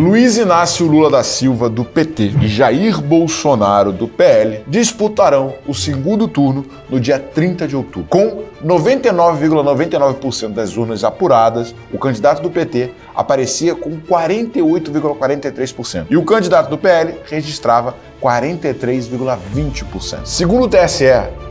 Luiz Inácio Lula da Silva, do PT, e Jair Bolsonaro, do PL, disputarão o segundo turno no dia 30 de outubro. Com 99,99% ,99 das urnas apuradas, o candidato do PT aparecia com 48,43%. E o candidato do PL registrava 43,20%. Segundo o TSE,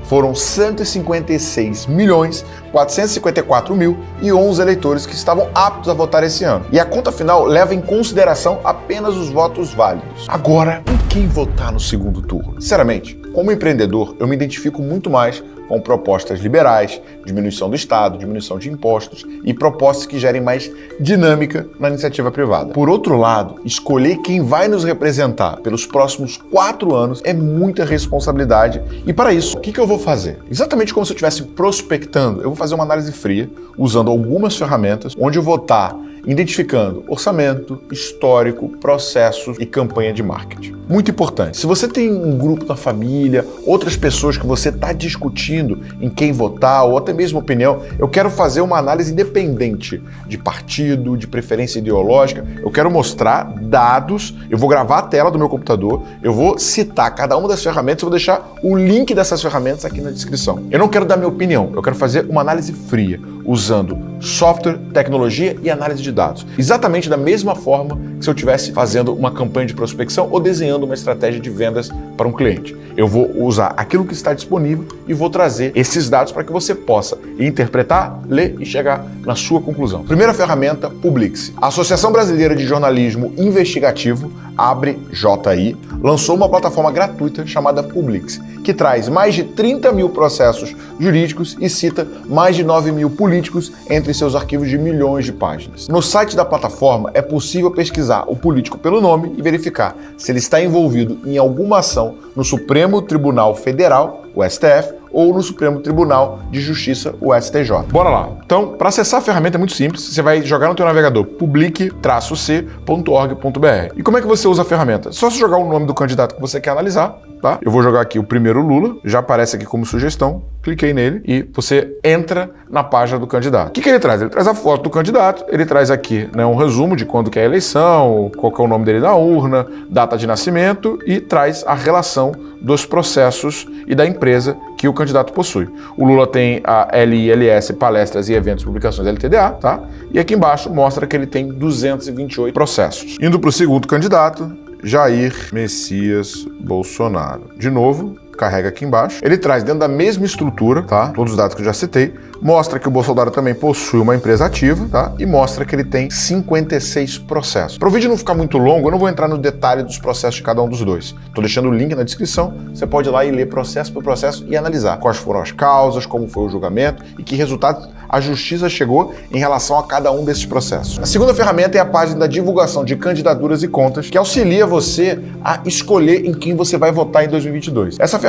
foram 156 milhões 454 mil e 11 eleitores que estavam aptos a votar esse ano. E a conta final leva em consideração apenas os votos válidos. Agora, em quem votar no segundo turno? Sinceramente, como empreendedor, eu me identifico muito mais com propostas liberais, diminuição do Estado, diminuição de impostos e propostas que gerem mais dinâmica na iniciativa privada. Por outro lado, escolher quem vai nos representar pelos próximos quatro anos é muita responsabilidade e para isso, o que, eu vou fazer? Exatamente como se eu estivesse prospectando, eu vou fazer uma análise fria usando algumas ferramentas onde eu vou estar identificando orçamento, histórico, processos e campanha de marketing. Muito importante, se você tem um grupo na família, outras pessoas que você está discutindo em quem votar ou até mesmo opinião, eu quero fazer uma análise independente de partido, de preferência ideológica, eu quero mostrar dados, eu vou gravar a tela do meu computador, eu vou citar cada uma das ferramentas, eu vou deixar o link dessas ferramentas aqui na descrição. Eu não quero dar minha opinião, eu quero fazer uma análise fria, usando software, tecnologia e análise de dados. Exatamente da mesma forma que se eu estivesse fazendo uma campanha de prospecção ou desenhando uma estratégia de vendas para um cliente. Eu vou usar aquilo que está disponível e vou trazer esses dados para que você possa interpretar, ler e chegar na sua conclusão. Primeira ferramenta, Publix. A Associação Brasileira de Jornalismo Investigativo, Abre JI, lançou uma plataforma gratuita chamada Publix, que traz mais de 30 mil processos jurídicos e cita mais de 9 mil políticos entre seus arquivos de milhões de páginas. No site da plataforma é possível pesquisar o político pelo nome e verificar se ele está envolvido em alguma ação no Supremo Tribunal Federal, o STF, ou no Supremo Tribunal de Justiça, o STJ. Bora lá. Então, para acessar a ferramenta é muito simples. Você vai jogar no teu navegador public-c.org.br. E como é que você usa a ferramenta? Só se jogar o nome do candidato que você quer analisar, tá? Eu vou jogar aqui o primeiro Lula, já aparece aqui como sugestão, cliquei nele e você entra na página do candidato. O que, que ele traz? Ele traz a foto do candidato, ele traz aqui né, um resumo de quando que é a eleição, qual que é o nome dele na urna, data de nascimento e traz a relação dos processos e da empresa que o candidato possui. O Lula tem a LILS, palestras e eventos, publicações LTDA, tá? E aqui embaixo mostra que ele tem 228 processos. Indo para o segundo candidato, Jair Messias Bolsonaro. De novo, carrega aqui embaixo. Ele traz dentro da mesma estrutura, tá? Todos os dados que eu já citei. Mostra que o Bolsonaro também possui uma empresa ativa, tá? E mostra que ele tem 56 processos. Para o vídeo não ficar muito longo, eu não vou entrar no detalhe dos processos de cada um dos dois. Estou deixando o link na descrição. Você pode ir lá e ler processo por processo e analisar quais foram as causas, como foi o julgamento e que resultados a justiça chegou em relação a cada um desses processos. A segunda ferramenta é a página da divulgação de candidaturas e contas, que auxilia você a escolher em quem você vai votar em 2022. Essa ferramenta,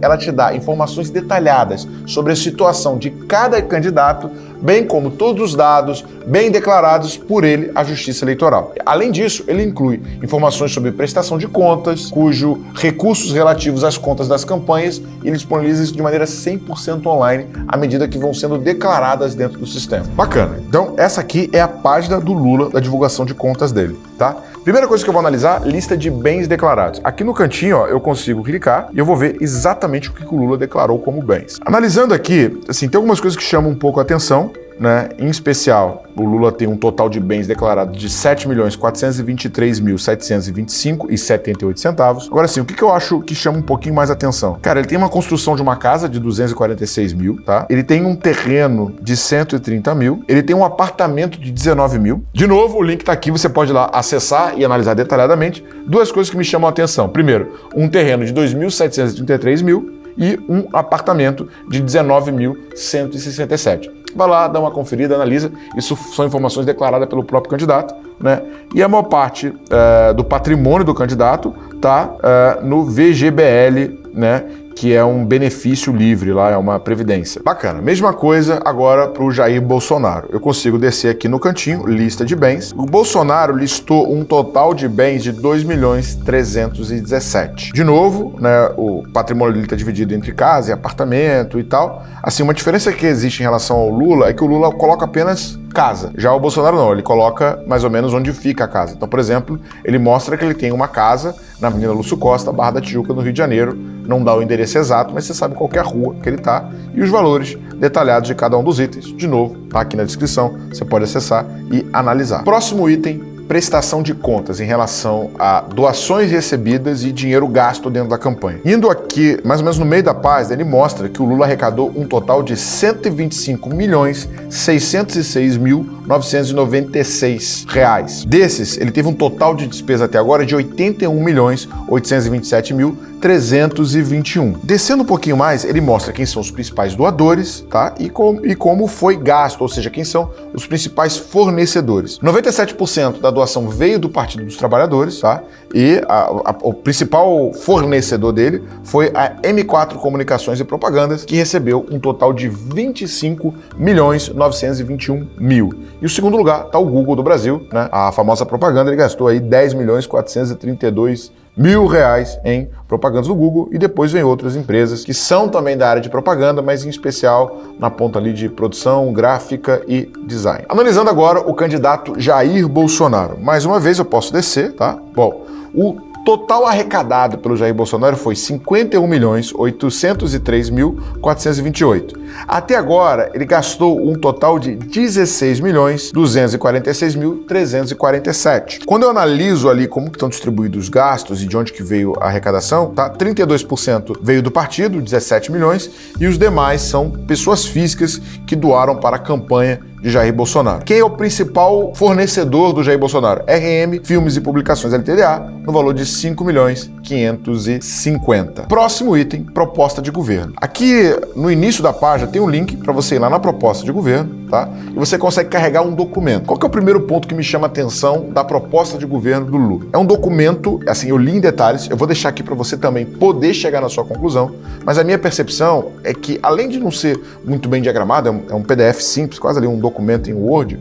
ela te dá informações detalhadas sobre a situação de cada candidato, bem como todos os dados bem declarados por ele à Justiça Eleitoral. Além disso, ele inclui informações sobre prestação de contas, cujo recursos relativos às contas das campanhas ele disponibiliza isso de maneira 100% online à medida que vão sendo declaradas dentro do sistema. Bacana. Então, essa aqui é a página do Lula da divulgação de contas dele, tá? Primeira coisa que eu vou analisar, lista de bens declarados. Aqui no cantinho, ó, eu consigo clicar e eu vou ver exatamente o que o Lula declarou como bens. Analisando aqui, assim, tem algumas coisas que chamam um pouco a atenção né? Em especial, o Lula tem um total de bens declarados de 7.423.725,78 centavos. Agora sim, o que, que eu acho que chama um pouquinho mais atenção? Cara, ele tem uma construção de uma casa de 246 mil, tá? Ele tem um terreno de 130 mil, ele tem um apartamento de 19 mil. De novo, o link tá aqui, você pode ir lá acessar e analisar detalhadamente. Duas coisas que me chamam a atenção. Primeiro, um terreno de 2.733 mil e um apartamento de 19.167 vai lá, dá uma conferida, analisa. Isso são informações declaradas pelo próprio candidato, né? E a maior parte é, do patrimônio do candidato está é, no VGBL, né? que é um benefício livre lá, é uma previdência. Bacana. Mesma coisa agora para o Jair Bolsonaro. Eu consigo descer aqui no cantinho, lista de bens. O Bolsonaro listou um total de bens de 2 milhões 317. De novo, né, o patrimônio dele está dividido entre casa e apartamento e tal. Assim, uma diferença que existe em relação ao Lula é que o Lula coloca apenas casa. Já o Bolsonaro não, ele coloca mais ou menos onde fica a casa. Então, por exemplo, ele mostra que ele tem uma casa na Avenida Lúcio Costa, Barra da Tijuca, no Rio de Janeiro. Não dá o endereço exato, mas você sabe qual é a rua que ele está e os valores detalhados de cada um dos itens. De novo, tá aqui na descrição, você pode acessar e analisar. Próximo item, prestação de contas em relação a doações recebidas e dinheiro gasto dentro da campanha. Indo aqui, mais ou menos no meio da página, ele mostra que o Lula arrecadou um total de 125 milhões 606 mil 996 reais. Desses, ele teve um total de despesa até agora de 81 milhões 827 mil 321. Descendo um pouquinho mais, ele mostra quem são os principais doadores, tá? E, com, e como foi gasto, ou seja, quem são os principais fornecedores. 97% da doação veio do Partido dos Trabalhadores, tá? E a, a, o principal fornecedor dele foi a M4 Comunicações e Propagandas, que recebeu um total de 25 milhões 921 mil. E o segundo lugar está o Google do Brasil, né? A famosa propaganda, ele gastou aí 10 milhões 432 mil reais em propagandas do Google e depois vem outras empresas que são também da área de propaganda, mas em especial na ponta ali de produção, gráfica e design. Analisando agora o candidato Jair Bolsonaro. Mais uma vez eu posso descer, tá? Bom, o Total arrecadado pelo Jair Bolsonaro foi 51 milhões 803 mil 428. Até agora, ele gastou um total de 16 milhões 246 mil 347. Quando eu analiso ali como estão distribuídos os gastos e de onde que veio a arrecadação, tá? 32% veio do partido, 17 milhões, e os demais são pessoas físicas que doaram para a campanha de Jair Bolsonaro. Quem é o principal fornecedor do Jair Bolsonaro? RM Filmes e Publicações LTDA, no valor de 5 milhões 550. Próximo item, proposta de governo. Aqui no início da página tem um link para você ir lá na proposta de governo, tá? E você consegue carregar um documento. Qual que é o primeiro ponto que me chama a atenção da proposta de governo do Lula? É um documento, assim, eu li em detalhes, eu vou deixar aqui para você também poder chegar na sua conclusão, mas a minha percepção é que além de não ser muito bem diagramado, é um, PDF é simples, quase ali um documento em Word,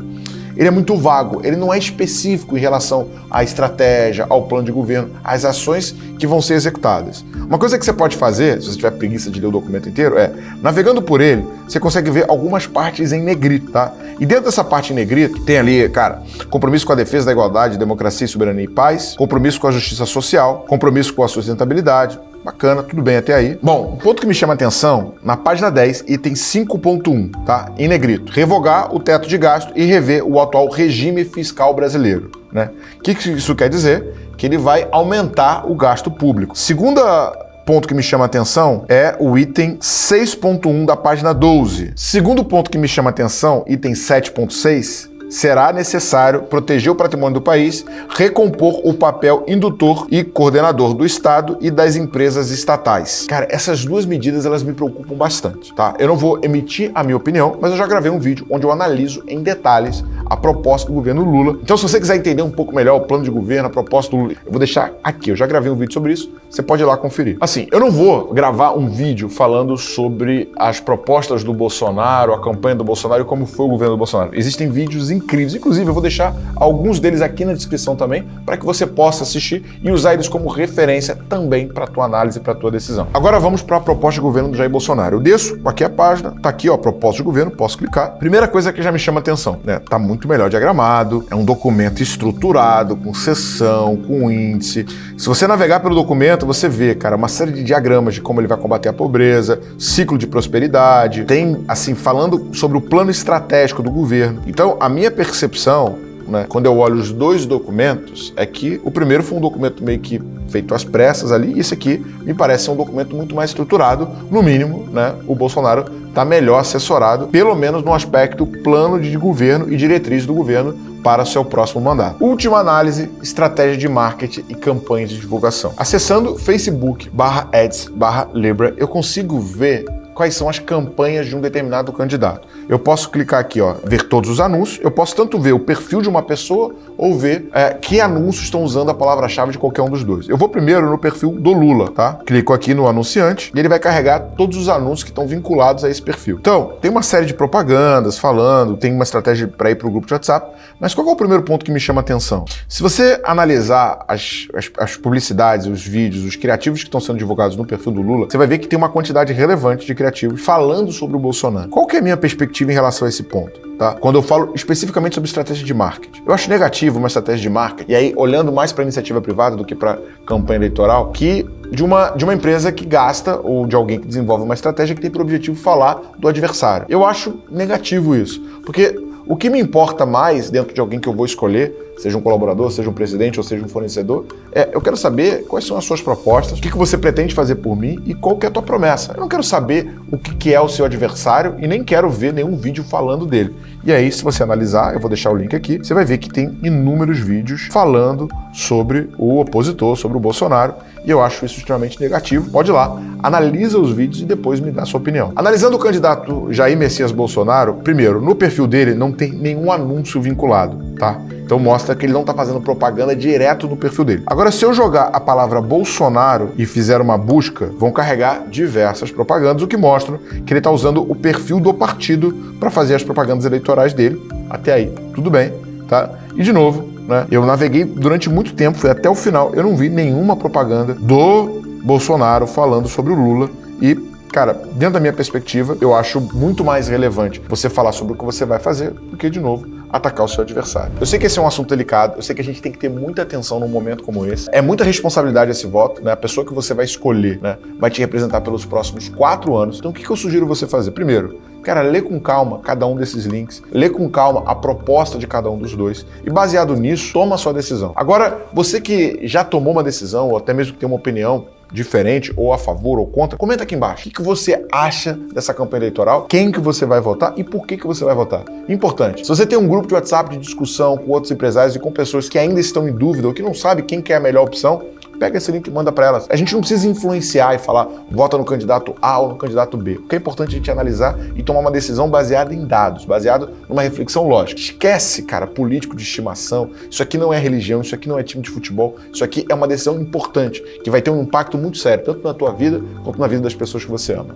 ele é muito vago, ele não é específico em relação à estratégia, ao plano de governo, às ações que vão ser executadas. Uma coisa que você pode fazer, se você tiver preguiça de ler o documento inteiro, é, navegando por ele, você consegue ver algumas partes em negrito, tá? E dentro dessa parte em negrito, tem ali, cara, compromisso com a defesa da igualdade, democracia, soberania e paz, compromisso com a justiça social, compromisso com a sustentabilidade, Bacana, tudo bem até aí. Bom, o ponto que me chama a atenção, na página 10, item 5.1, tá? Em negrito. Revogar o teto de gasto e rever o atual regime fiscal brasileiro. Né? O que isso quer dizer? Que ele vai aumentar o gasto público. Segunda ponto que me chama a atenção é o item 6.1 da página 12. Segundo ponto que me chama a atenção, item 7.6, será necessário proteger o patrimônio do país, recompor o papel indutor e coordenador do Estado e das empresas estatais. Cara, essas duas medidas elas me preocupam bastante, tá? Eu não vou emitir a minha opinião, mas eu já gravei um vídeo onde eu analiso em detalhes a proposta do governo Lula. Então, se você quiser entender um pouco melhor o plano de governo, a proposta do Lula, eu vou deixar aqui. Eu já gravei um vídeo sobre isso, você pode ir lá conferir. Assim, eu não vou gravar um vídeo falando sobre as propostas do Bolsonaro, a campanha do Bolsonaro e como foi o governo do Bolsonaro. Existem vídeos incríveis, inclusive eu vou deixar alguns deles aqui na descrição também, para que você possa assistir e usar eles como referência também para a tua análise para a tua decisão. Agora vamos para a proposta de governo do Jair Bolsonaro. Eu desço aqui a página, tá aqui ó, proposta de governo, posso clicar. Primeira coisa que já me chama atenção, né? Tá muito melhor diagramado, é um documento estruturado, com sessão, com índice. Se você navegar pelo documento, você vê, cara, uma série de diagramas de como ele vai combater a pobreza, ciclo de prosperidade, tem, assim, falando sobre o plano estratégico do governo. Então, a minha percepção né, quando eu olho os dois documentos, é que o primeiro foi um documento meio que feito às pressas ali, e esse aqui me parece um documento muito mais estruturado, no mínimo, né, o Bolsonaro está melhor assessorado, pelo menos no aspecto plano de governo e diretriz do governo para seu próximo mandato. Última análise, estratégia de marketing e campanhas de divulgação. Acessando Facebook barra ads barra Libra, eu consigo ver quais são as campanhas de um determinado candidato. Eu posso clicar aqui, ó, ver todos os anúncios, eu posso tanto ver o perfil de uma pessoa ou ver é, que anúncios estão usando a palavra-chave de qualquer um dos dois. Eu vou primeiro no perfil do Lula, tá? Clico aqui no anunciante e ele vai carregar todos os anúncios que estão vinculados a esse perfil. Então, tem uma série de propagandas falando, tem uma estratégia para ir para o grupo de WhatsApp, mas qual é o primeiro ponto que me chama a atenção? Se você analisar as, as, as publicidades, os vídeos, os criativos que estão sendo divulgados no perfil do Lula, você vai ver que tem uma quantidade relevante de criativos negativos falando sobre o Bolsonaro. Qual que é a minha perspectiva em relação a esse ponto? Tá? Quando eu falo especificamente sobre estratégia de marketing. Eu acho negativo uma estratégia de marketing, e aí olhando mais para iniciativa privada do que para campanha eleitoral, que de uma, de uma empresa que gasta ou de alguém que desenvolve uma estratégia que tem por objetivo falar do adversário. Eu acho negativo isso, porque o que me importa mais dentro de alguém que eu vou escolher, seja um colaborador, seja um presidente ou seja um fornecedor, é eu quero saber quais são as suas propostas, o que, que você pretende fazer por mim e qual que é a tua promessa. Eu não quero saber o que, que é o seu adversário e nem quero ver nenhum vídeo falando dele. E aí, se você analisar, eu vou deixar o link aqui, você vai ver que tem inúmeros vídeos falando sobre o opositor, sobre o Bolsonaro, e eu acho isso extremamente negativo. Pode ir lá, analisa os vídeos e depois me dá sua opinião. Analisando o candidato Jair Messias Bolsonaro, primeiro, no perfil dele não tem nenhum anúncio vinculado, tá? Então mostra que ele não está fazendo propaganda direto no perfil dele. Agora, se eu jogar a palavra Bolsonaro e fizer uma busca, vão carregar diversas propagandas, o que mostra que ele está usando o perfil do partido para fazer as propagandas eleitorais dele. Até aí, tudo bem, tá? E de novo, né, eu naveguei durante muito tempo, fui até o final, eu não vi nenhuma propaganda do Bolsonaro falando sobre o Lula e Cara, dentro da minha perspectiva, eu acho muito mais relevante você falar sobre o que você vai fazer do que, de novo, atacar o seu adversário. Eu sei que esse é um assunto delicado, eu sei que a gente tem que ter muita atenção num momento como esse. É muita responsabilidade esse voto, né? A pessoa que você vai escolher, né, vai te representar pelos próximos quatro anos. Então, o que eu sugiro você fazer? Primeiro, Cara, lê com calma cada um desses links, lê com calma a proposta de cada um dos dois e baseado nisso, toma a sua decisão. Agora, você que já tomou uma decisão ou até mesmo que tem uma opinião, diferente, ou a favor ou contra, comenta aqui embaixo. O que você acha dessa campanha eleitoral? Quem que você vai votar e por que que você vai votar? Importante. Se você tem um grupo de WhatsApp de discussão com outros empresários e com pessoas que ainda estão em dúvida ou que não sabem quem que é a melhor opção, pega esse link e manda para elas. A gente não precisa influenciar e falar vota no candidato A ou no candidato B. O que é importante a gente analisar e tomar uma decisão baseada em dados, baseado numa reflexão lógica. Esquece, cara, político de estimação. Isso aqui não é religião, isso aqui não é time de futebol. Isso aqui é uma decisão importante que vai ter um impacto muito sério, tanto na tua vida quanto na vida das pessoas que você ama.